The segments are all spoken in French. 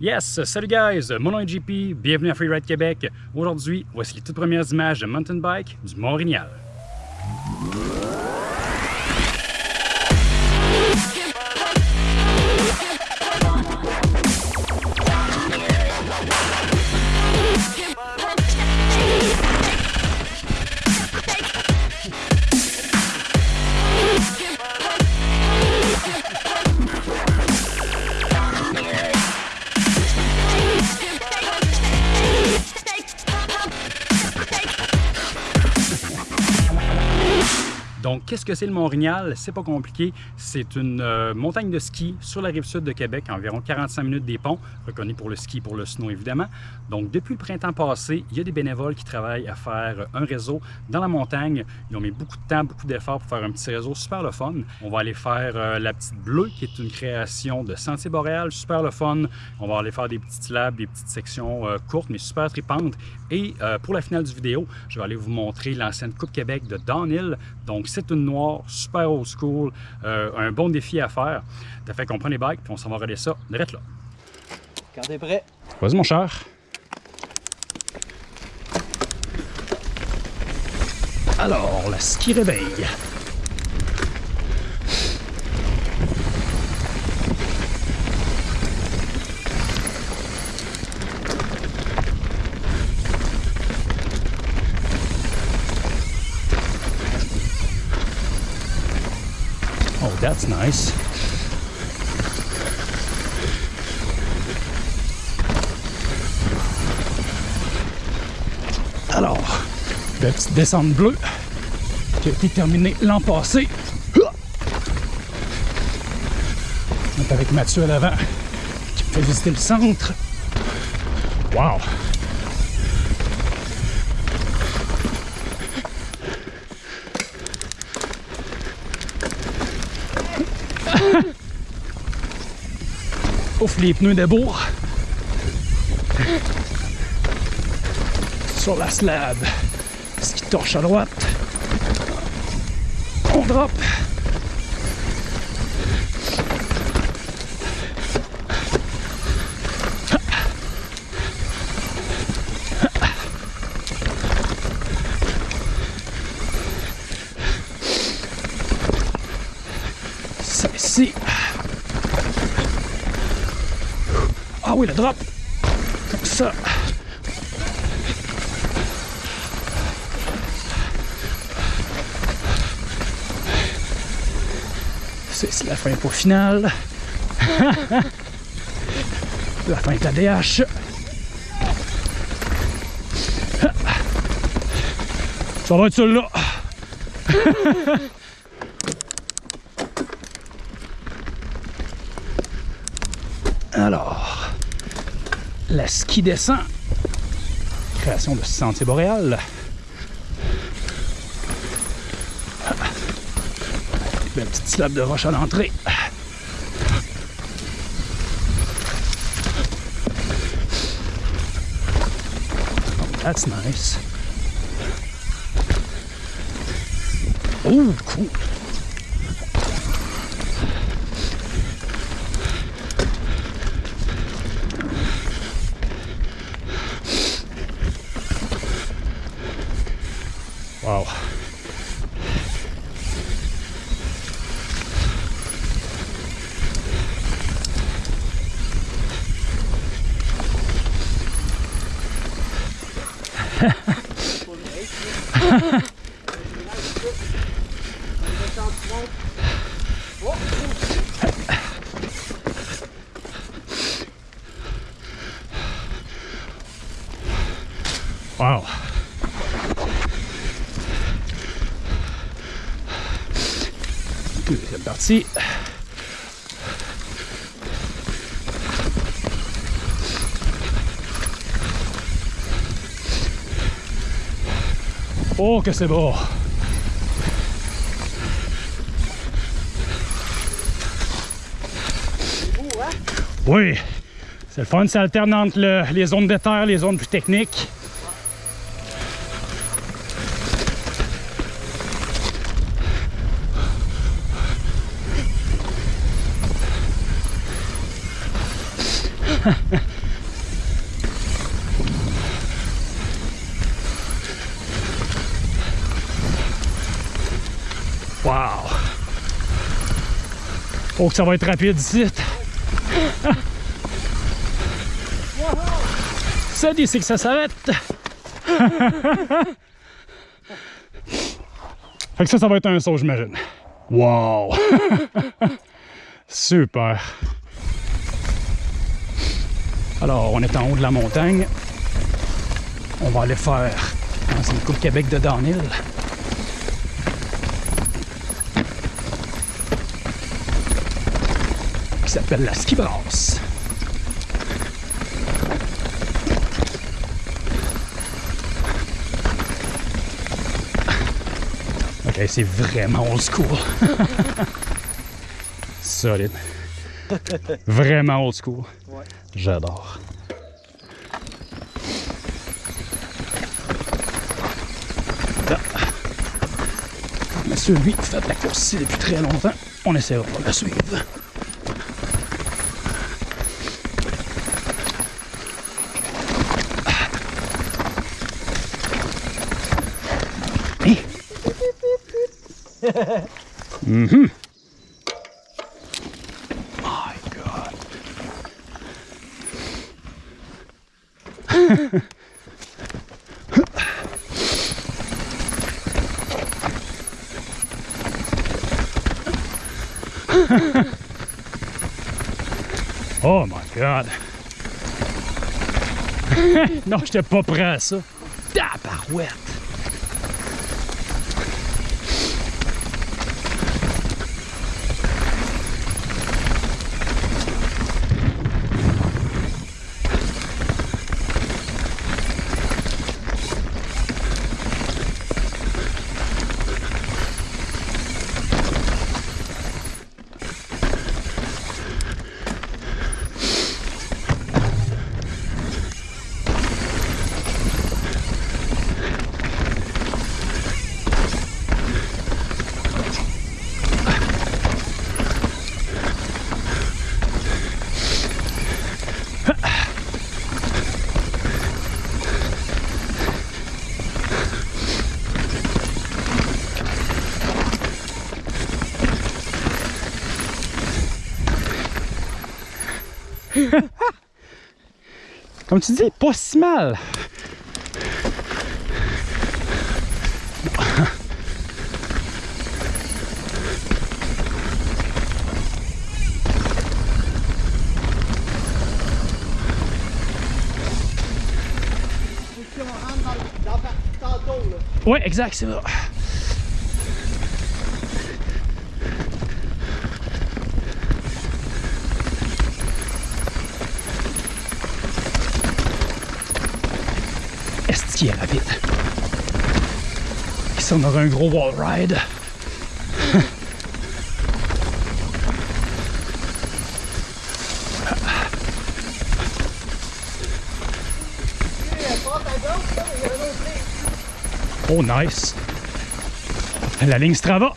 Yes, salut guys, mon nom est JP, bienvenue à Freeride Québec. Aujourd'hui, voici les toutes premières images de mountain bike du Mont-Rignal. Donc, qu'est-ce que c'est le Mont-Rignal? C'est pas compliqué. C'est une euh, montagne de ski sur la rive sud de Québec, environ 45 minutes des ponts, reconnu pour le ski pour le snow évidemment. Donc, depuis le printemps passé, il y a des bénévoles qui travaillent à faire un réseau dans la montagne. Ils ont mis beaucoup de temps, beaucoup d'efforts pour faire un petit réseau super le fun. On va aller faire euh, la petite bleue, qui est une création de Sentier Boréal, super le fun. On va aller faire des petites labs, des petites sections euh, courtes, mais super tripantes. Et pour la finale du vidéo, je vais aller vous montrer l'ancienne Coupe Québec de Downhill. Donc, c'est une noire, super old school, euh, un bon défi à faire. Ça fait qu'on prend les bikes puis on s'en va regarder ça direct là. Quand t'es prêt. Vas-y mon cher. Alors, la ski réveille. That's nice. Alors, la petite descente bleue qui a été terminée l'an passé. On est avec Mathieu à l'avant qui me fait visiter le centre. Wow! Ouf, les pneus de. Sur la slab. Ce qui torche à droite. On drop. Ça ici. Ah oui, le drop. Comme ça. C'est la fin pour finale. la fin est à DH. Ça va être celui-là. Alors, la ski descend. Création de Sentier Boréal. La petite slab de roche à l'entrée. That's nice. Oh, cool. Wow. Deuxième partie. Oh, que c'est beau! Oui, c'est le fun, ça alterne entre le- les zones de terre, les zones plus techniques. wow! Oh que ça va être rapide ici. Ça dit c'est que ça s'arrête. fait que ça, ça va être un saut, j'imagine. Wow! Super! Alors, on est en haut de la montagne. On va aller faire dans une coupe Québec de downhill. Qui s'appelle la ski. Ok, c'est vraiment old school. Solide. Vraiment old school. Ouais. J'adore. Là. Monsieur, lui, fait de la course ici depuis très longtemps. On essaiera de le suivre. My oh my God. non, j'étais pas prêt à ça. Tabarouette. Comme tu dis, pas si mal. Si on rentre dans, dans la partie tantôt, là. Ouais, exact, c'est vrai. Qu'il est rapide? Ici, on aura un gros wall ride. Oh, nice. La ligne Strava.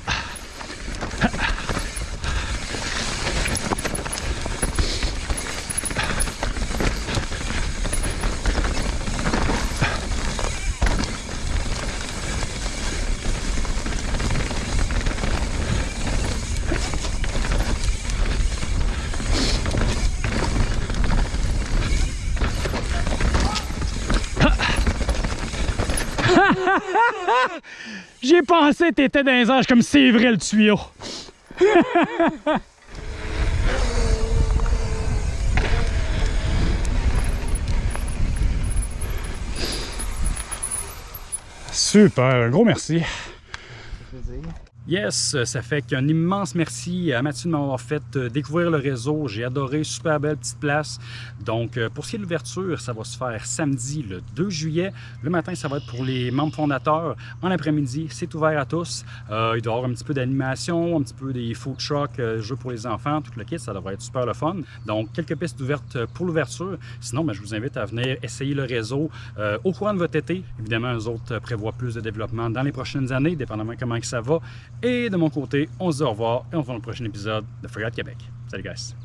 J'ai pensé t'étais dans les anges comme c'est vrai le tuyau. Super, un gros merci. Yes, ça fait qu'un immense merci à Mathieu de m'avoir fait euh, découvrir le réseau. J'ai adoré, super belle petite place. Donc, euh, pour ce qui est de l'ouverture, ça va se faire samedi le 2 juillet. Le matin, ça va être pour les membres fondateurs. En après-midi, c'est ouvert à tous. Euh, il doit y avoir un petit peu d'animation, un petit peu des food trucks, jeux pour les enfants, tout le kit. Ça devrait être super le fun. Donc, quelques pistes ouvertes pour l'ouverture. Sinon, ben, je vous invite à venir essayer le réseau au courant de votre été. Évidemment, eux autres prévoient plus de développement dans les prochaines années, dépendamment comment que ça va. Et de mon côté, on se dit au revoir et on se voit dans le prochain épisode de Forgot Québec. Salut guys!